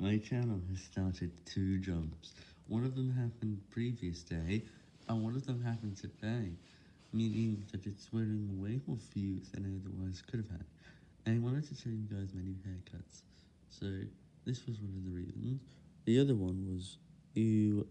My channel has started two jumps. One of them happened previous day, and one of them happened today, meaning that it's wearing way more views than I otherwise could have had. And I wanted to show you guys my new haircuts. So, this was one of the reasons. The other one was, you